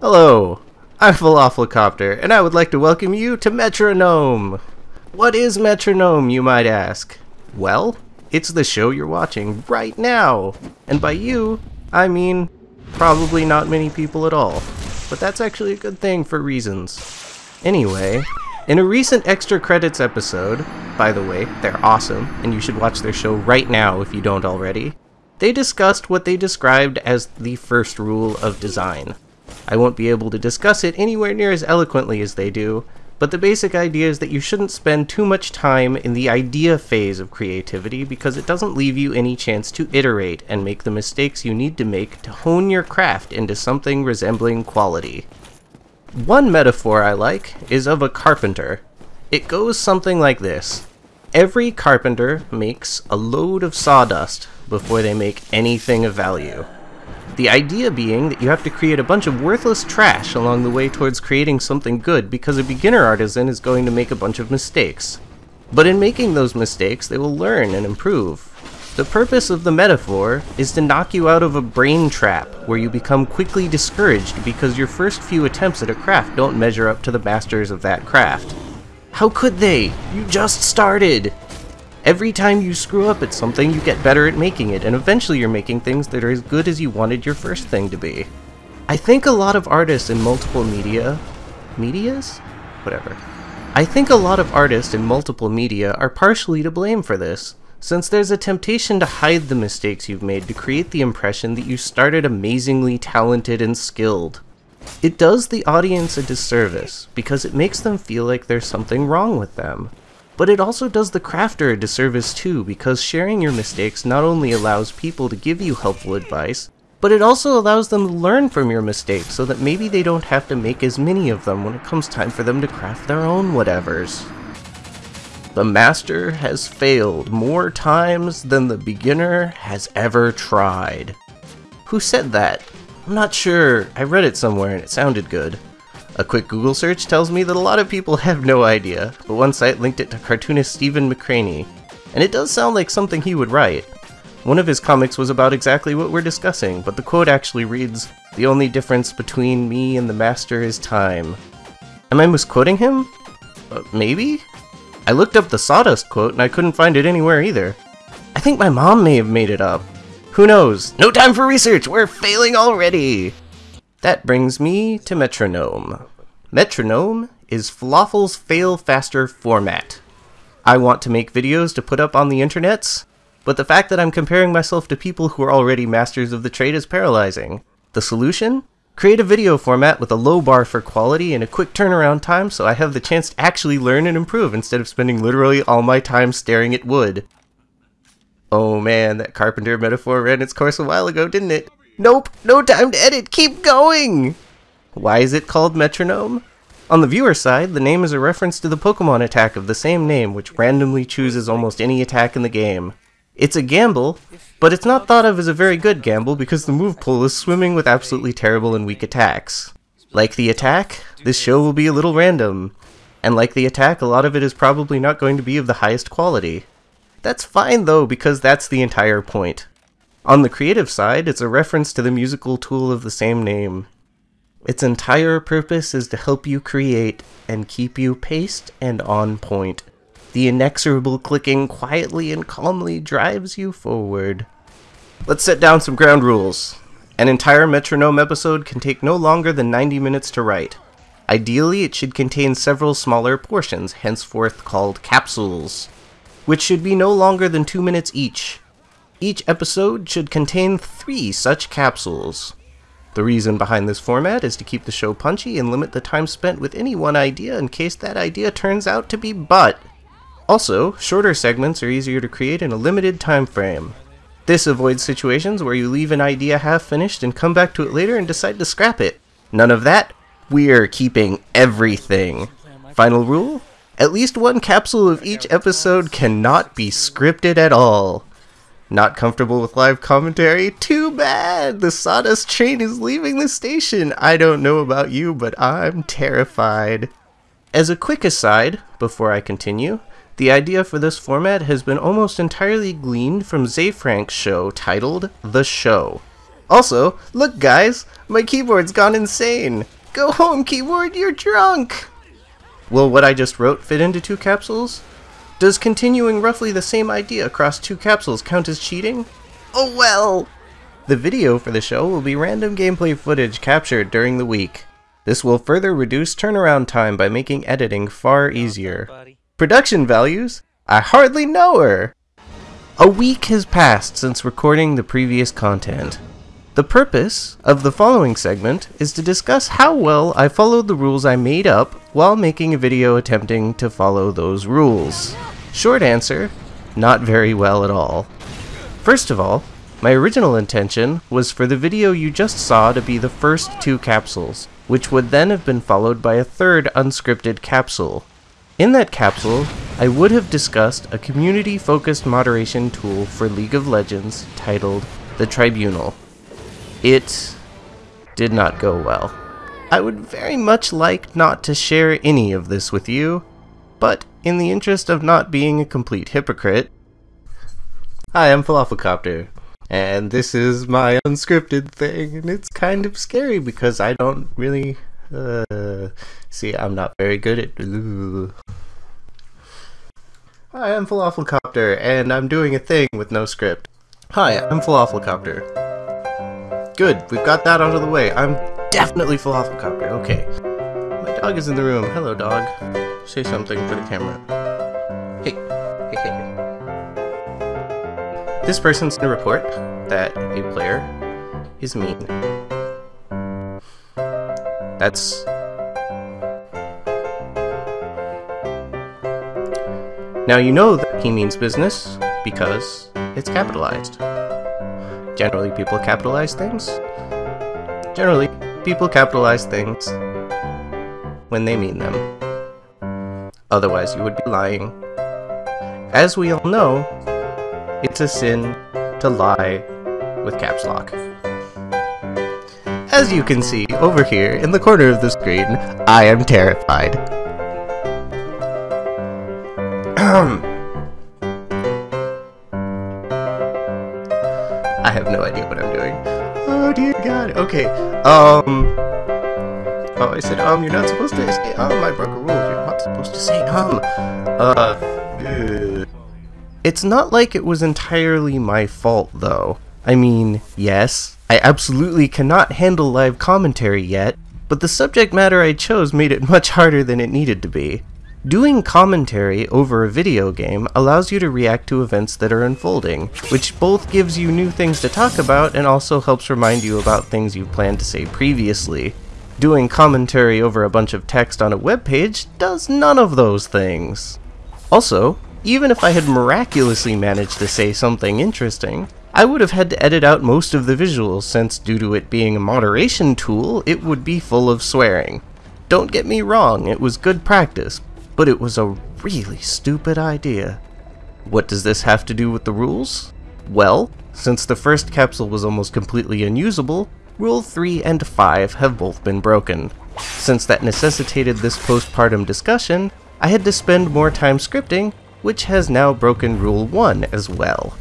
Hello, I'm Falafelcopter, and I would like to welcome you to Metronome. What is Metronome, you might ask? Well, it's the show you're watching right now. And by you, I mean probably not many people at all. But that's actually a good thing for reasons. Anyway, in a recent extra credits episode, by the way, they're awesome, and you should watch their show right now if you don't already, they discussed what they described as the first rule of design. I won't be able to discuss it anywhere near as eloquently as they do, but the basic idea is that you shouldn't spend too much time in the idea phase of creativity because it doesn't leave you any chance to iterate and make the mistakes you need to make to hone your craft into something resembling quality. One metaphor I like is of a carpenter. It goes something like this. Every carpenter makes a load of sawdust before they make anything of value. The idea being that you have to create a bunch of worthless trash along the way towards creating something good because a beginner artisan is going to make a bunch of mistakes. But in making those mistakes, they will learn and improve. The purpose of the metaphor is to knock you out of a brain trap where you become quickly discouraged because your first few attempts at a craft don't measure up to the masters of that craft. How could they? You just started! Every time you screw up at something, you get better at making it, and eventually you're making things that are as good as you wanted your first thing to be. I think a lot of artists in multiple media... medias? Whatever. I think a lot of artists in multiple media are partially to blame for this, since there's a temptation to hide the mistakes you've made to create the impression that you started amazingly talented and skilled. It does the audience a disservice, because it makes them feel like there's something wrong with them. But it also does the crafter a disservice too, because sharing your mistakes not only allows people to give you helpful advice, but it also allows them to learn from your mistakes so that maybe they don't have to make as many of them when it comes time for them to craft their own whatevers. The master has failed more times than the beginner has ever tried. Who said that? I'm not sure. I read it somewhere and it sounded good. A quick Google search tells me that a lot of people have no idea, but one site linked it to cartoonist Stephen McCranie, and it does sound like something he would write. One of his comics was about exactly what we're discussing, but the quote actually reads, The only difference between me and the master is time. Am I misquoting him? Uh, maybe? I looked up the Sawdust quote and I couldn't find it anywhere either. I think my mom may have made it up. Who knows? No time for research! We're failing already! That brings me to Metronome. Metronome is Falafel's Fail Faster format. I want to make videos to put up on the internets, but the fact that I'm comparing myself to people who are already masters of the trade is paralyzing. The solution? Create a video format with a low bar for quality and a quick turnaround time so I have the chance to actually learn and improve instead of spending literally all my time staring at wood. Oh man, that carpenter metaphor ran its course a while ago, didn't it? Nope, no time to edit, keep going! Why is it called Metronome? On the viewer side, the name is a reference to the Pokemon attack of the same name, which randomly chooses almost any attack in the game. It's a gamble, but it's not thought of as a very good gamble because the move pool is swimming with absolutely terrible and weak attacks. Like the attack, this show will be a little random. And like the attack, a lot of it is probably not going to be of the highest quality. That's fine though, because that's the entire point. On the creative side, it's a reference to the musical tool of the same name. Its entire purpose is to help you create and keep you paced and on point. The inexorable clicking quietly and calmly drives you forward. Let's set down some ground rules. An entire metronome episode can take no longer than 90 minutes to write. Ideally, it should contain several smaller portions, henceforth called capsules, which should be no longer than 2 minutes each. Each episode should contain three such capsules. The reason behind this format is to keep the show punchy and limit the time spent with any one idea in case that idea turns out to be butt. Also, shorter segments are easier to create in a limited time frame. This avoids situations where you leave an idea half finished and come back to it later and decide to scrap it. None of that. We're keeping everything. Final rule? At least one capsule of each episode cannot be scripted at all. Not comfortable with live commentary? Too bad! The Sawdust train is leaving the station! I don't know about you, but I'm terrified. As a quick aside, before I continue, the idea for this format has been almost entirely gleaned from Ze Frank's show titled The Show. Also, look guys, my keyboard's gone insane. Go home keyboard, you're drunk! Will what I just wrote fit into two capsules? Does continuing roughly the same idea across two capsules count as cheating? Oh well! The video for the show will be random gameplay footage captured during the week. This will further reduce turnaround time by making editing far easier. Production values? I hardly know her! A week has passed since recording the previous content. The purpose of the following segment is to discuss how well I followed the rules I made up while making a video attempting to follow those rules. Short answer, not very well at all. First of all, my original intention was for the video you just saw to be the first two capsules, which would then have been followed by a third unscripted capsule. In that capsule, I would have discussed a community-focused moderation tool for League of Legends titled The Tribunal. It did not go well. I would very much like not to share any of this with you, but in the interest of not being a complete hypocrite, Hi, I'm Falafelcopter, and this is my unscripted thing, and it's kind of scary because I don't really, uh, see, I'm not very good at, uh. Hi, I'm Falafelcopter, and I'm doing a thing with no script. Hi, I'm Falafelcopter. Good, we've got that out of the way. I'm definitely Falafelcopter, okay. My dog is in the room. Hello, dog. Say something for the camera. Hey, hey, hey, hey. This person's gonna report that a player is mean. That's... Now you know that he means business because it's capitalized. Generally people capitalize things. Generally, people capitalize things when they mean them. Otherwise you would be lying. As we all know, it's a sin to lie with caps lock. As you can see over here in the corner of the screen, I am terrified. I have no idea what I'm doing. Oh dear god. Okay. Um. Oh, I said um. You're not supposed to say um. I broke a rule. Supposed to say um. Uh. It's not like it was entirely my fault, though. I mean, yes, I absolutely cannot handle live commentary yet, but the subject matter I chose made it much harder than it needed to be. Doing commentary over a video game allows you to react to events that are unfolding, which both gives you new things to talk about and also helps remind you about things you planned to say previously. Doing commentary over a bunch of text on a web page does none of those things. Also, even if I had miraculously managed to say something interesting, I would have had to edit out most of the visuals since due to it being a moderation tool, it would be full of swearing. Don't get me wrong, it was good practice, but it was a really stupid idea. What does this have to do with the rules? Well, since the first capsule was almost completely unusable, Rule 3 and 5 have both been broken. Since that necessitated this postpartum discussion, I had to spend more time scripting, which has now broken Rule 1 as well.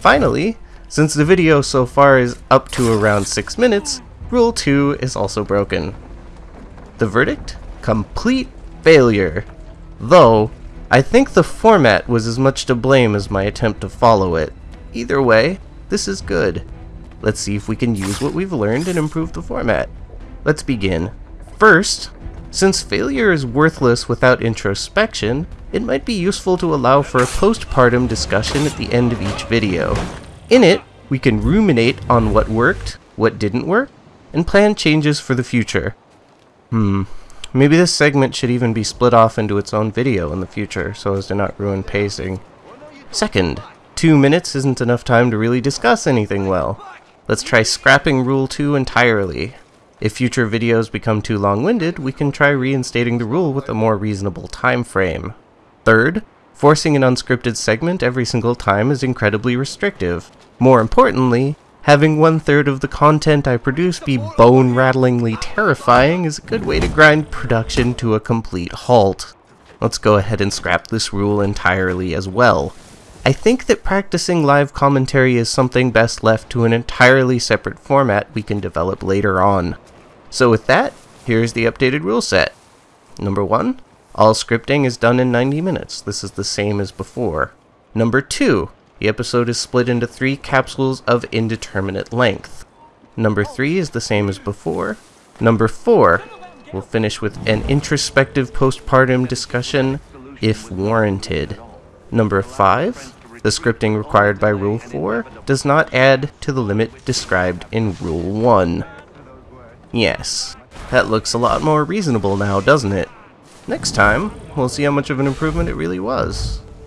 Finally, since the video so far is up to around 6 minutes, Rule 2 is also broken. The verdict? Complete failure. Though, I think the format was as much to blame as my attempt to follow it. Either way, this is good. Let's see if we can use what we've learned and improve the format. Let's begin. First, since failure is worthless without introspection, it might be useful to allow for a postpartum discussion at the end of each video. In it, we can ruminate on what worked, what didn't work, and plan changes for the future. Hmm, maybe this segment should even be split off into its own video in the future so as to not ruin pacing. Second, two minutes isn't enough time to really discuss anything well. Let's try scrapping Rule 2 entirely. If future videos become too long-winded, we can try reinstating the rule with a more reasonable time frame. Third, forcing an unscripted segment every single time is incredibly restrictive. More importantly, having one-third of the content I produce be bone-rattlingly terrifying is a good way to grind production to a complete halt. Let's go ahead and scrap this rule entirely as well. I think that practicing live commentary is something best left to an entirely separate format we can develop later on. So with that, here's the updated rule set. Number 1. All scripting is done in 90 minutes. This is the same as before. Number 2. The episode is split into three capsules of indeterminate length. Number 3 is the same as before. Number 4. We'll finish with an introspective postpartum discussion, if warranted. Number 5. The scripting required by Rule 4 does not add to the limit described in Rule 1. Yes, that looks a lot more reasonable now, doesn't it? Next time, we'll see how much of an improvement it really was.